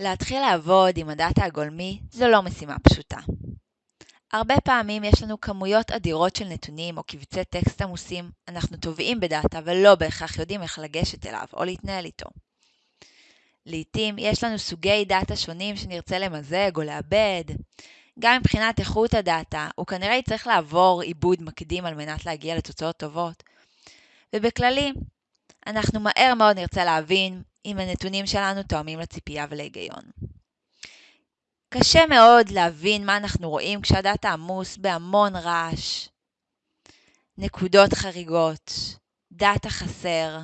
להתחיל לעבוד עם הדאטה הגולמי זו לא משימה פשוטה. הרבה פעמים יש לנו כמויות אדירות של נתונים או קבצי טקסט עמוסים, אנחנו טובעים בדאטה ולא בהכרח יודעים איך לגשת אליו או להתנהל איתו. לעתים יש לנו סוגי דאטה שונים שנרצה למזג או לעבד. גם מבחינת איכות הדאטה, הוא כנראה יצטרך לעבור עיבוד מקדים על מנת להגיע לתוצאות טובות. ובכללי, אנחנו מהר מאוד נרצה להבין אם הנתונים שלנו תואמים לציפייה ולהיגיון. קשה מאוד להבין מה אנחנו רואים כשהדאטה עמוס בהמון רעש, נקודות חריגות, דאטה חסר,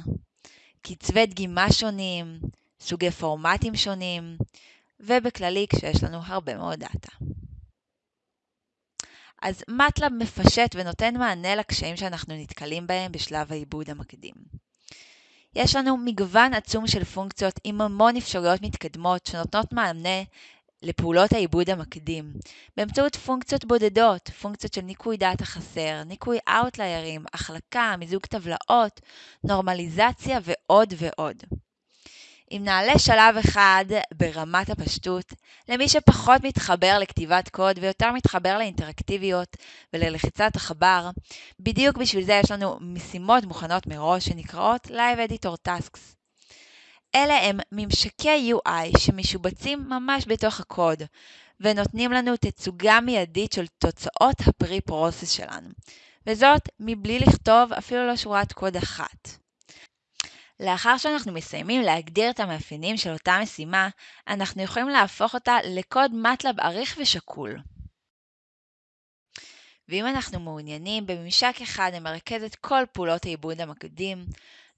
קצבי דגימה שונים, סוגי פורמטים שונים, ובכללי כשיש לנו הרבה מאוד דאטה. אז MATLAB מפשט ונותן מענה לקשיים שאנחנו נתקלים בהם בשלב העיבוד המקדים. יש לנו מגוון עצום של פונקציות עם המון אפשרויות מתקדמות שנותנות מענה לפעולות העיבוד המקדים, באמצעות פונקציות בודדות, פונקציות של ניקוי דאטה חסר, ניקוי אאוטליירים, החלקה, מיזוג טבלאות, נורמליזציה ועוד ועוד. אם נעלה שלב אחד ברמת הפשטות, למי שפחות מתחבר לכתיבת קוד ויותר מתחבר לאינטראקטיביות וללחיצת עכבר, בדיוק בשביל זה יש לנו משימות מוכנות מראש שנקראות Live Editor Tasks. אלה הם ממשקי UI שמשובצים ממש בתוך הקוד, ונותנים לנו תצוגה מיידית של תוצאות הפרי-פרוסס שלנו, וזאת מבלי לכתוב אפילו לא שורת קוד אחת. לאחר שאנחנו מסיימים להגדיר את המאפיינים של אותה משימה, אנחנו יכולים להפוך אותה לקוד מטלב עריך ושקול. ואם אנחנו מעוניינים בממשק אחד המרכז את כל פעולות העיבוד המקדים,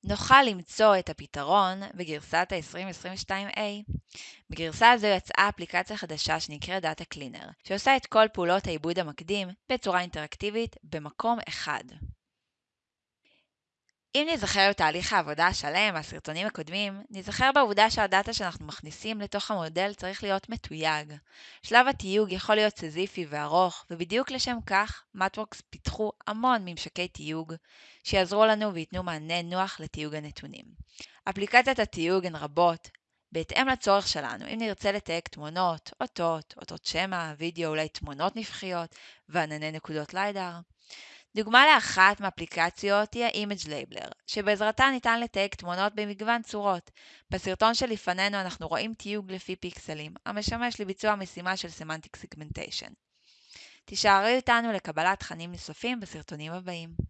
נוכל למצוא את הפתרון בגרסת ה-2022A. בגרסה הזו יצאה אפליקציה חדשה שנקראת Data Cleaner, שעושה את כל פעולות העיבוד המקדים בצורה אינטראקטיבית במקום אחד. אם נזכר בתהליך העבודה השלם מהסרטונים הקודמים, נזכר בעובדה שהדאטה שאנחנו מכניסים לתוך המודל צריך להיות מתויג. שלב התיוג יכול להיות סזיפי וארוך, ובדיוק לשם כך, Matworks פיתחו המון ממשקי תיוג שיעזרו לנו וייתנו מענה נוח לתיוג הנתונים. אפליקציות התיוג הן רבות, בהתאם לצורך שלנו, אם נרצה לתייג תמונות, אותות, אותות שמע, וידאו, אולי תמונות נפחיות וענני נקודות ליידר. דוגמה לאחת מאפליקציות היא ה-Image Labeler, שבעזרתה ניתן לתייג תמונות במגוון צורות. בסרטון שלפנינו אנחנו רואים תיוג לפי פיקסלים, המשמש לביצוע משימה של Semantic Segmentation. תישארו איתנו לקבלת תכנים נוספים בסרטונים הבאים.